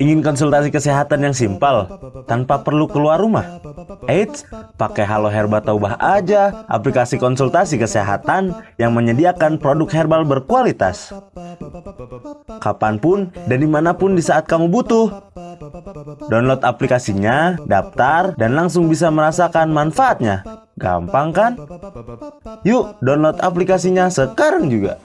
Ingin konsultasi kesehatan yang simpel, tanpa perlu keluar rumah? Eits, pakai Halo Herba Taubah aja, aplikasi konsultasi kesehatan yang menyediakan produk herbal berkualitas. Kapan pun dan di mana pun di saat kamu butuh. Download aplikasinya, daftar, dan langsung bisa merasakan manfaatnya. Gampang kan? Yuk, download aplikasinya sekarang juga.